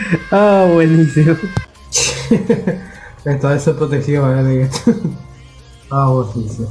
Ah, buenísimo. Entonces se protegió, ¿vale? Ah, buenísimo.